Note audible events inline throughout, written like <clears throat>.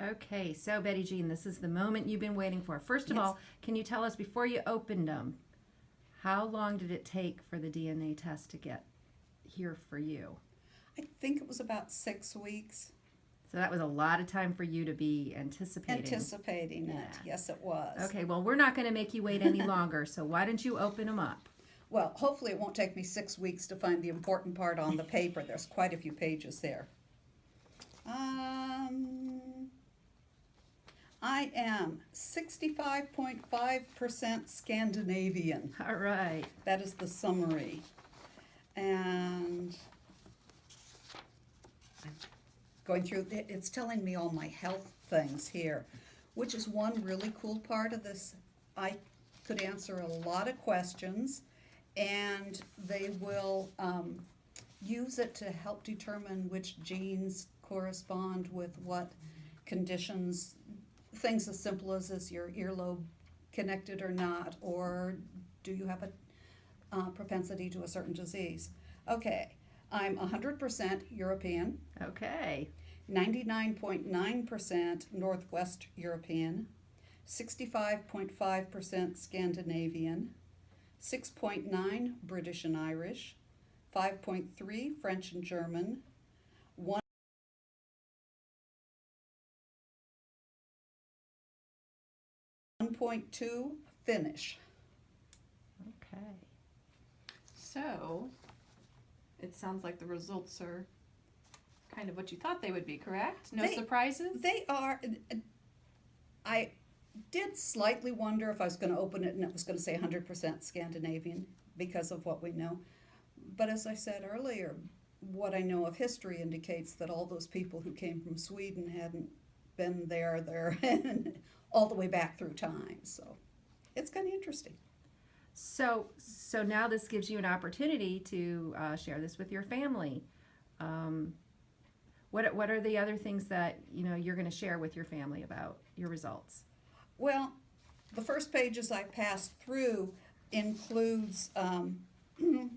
Okay, so Betty Jean, this is the moment you've been waiting for. First of Yes. all, can you tell us before you opened them, how long did it take for the DNA test to get here for you? I think it was about six weeks So that was a lot of time for you to be anticipating. anticipating it. Yes, it was. Okay, well, we're not going to make you wait any <laughs> longer, so why don't you open them up? Well, hopefully it won't take me six weeks to find the important part on the <laughs> paper. There's quite a few pages there. Um, I am 65.5% Scandinavian. All right. That is the summary. And I'm going through, it- it's telling me all my health things here, which is one really cool part of this. I could answer a lot of questions, and they will um, use it to help determine which genes correspond with what conditions. Things as simple as is your earlobe connected or not, or do you have a uh, propensity to a certain disease. Okay, I'm 100% European, Okay. 99.9% Northwest European, 65.5% Scandinavian, 6.9 British and Irish, 5.3 French and German, 1.2 Finnish. Okay. So, it sounds like the results are kind of what you thought they would be, correct? No They- surprises? They are. Uh, I did slightly wonder if I was going to open it and it was going to say 100% Scandinavian because of what we know. But as I said earlier, what I know of history indicates that all those people who came from Sweden hadn't been there there <laughs> and all the way back through time. So it's kind of interesting. So, so now this gives you an opportunity to uh, share this with your family. Um, what what are the other things that you know you're going to share with your family about your results? Well, the first pages I passed through includes, um, <clears throat>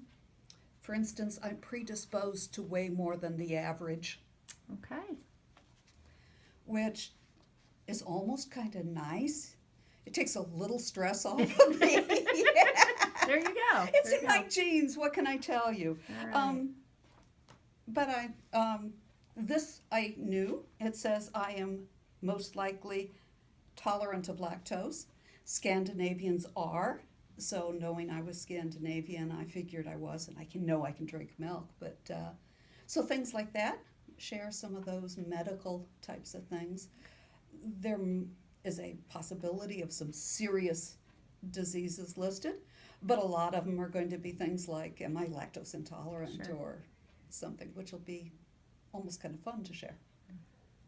for instance, I'm predisposed to weigh more than the average, Okay. Which is almost kind of nice. It takes a little stress off of <laughs> me. There you go. It's There in my go. genes. What can I tell you? Right. Um, but I, um, this I knew. It says I am most likely tolerant of lactose. Scandinavians are. So knowing I was Scandinavian, I figured I was, and I can know I can drink milk. But uh, so things like that. Share some of those medical types of things. There is a possibility of some serious diseases listed, but a lot of them are going to be things like, am I lactose intolerant Sure. or something, which will be almost kind of fun to share.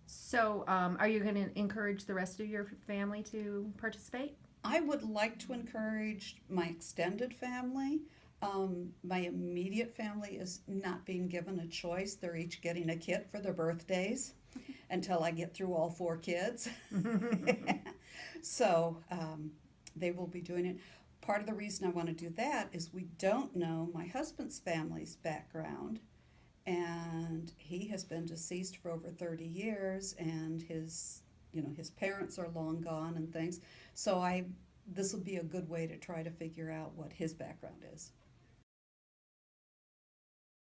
So, um, are you going to encourage the rest of your family to participate? I would like to encourage my extended family. Um, my immediate family is not being given a choice. They're each getting a kit for their birthdays until I get through all four kids. <laughs> so um, they will be doing it. Part of the reason I want to do that is we don't know my husband's family's background, and he has been deceased for over 30 years, and his you know his parents are long gone and things. So I this will be a good way to try to figure out what his background is.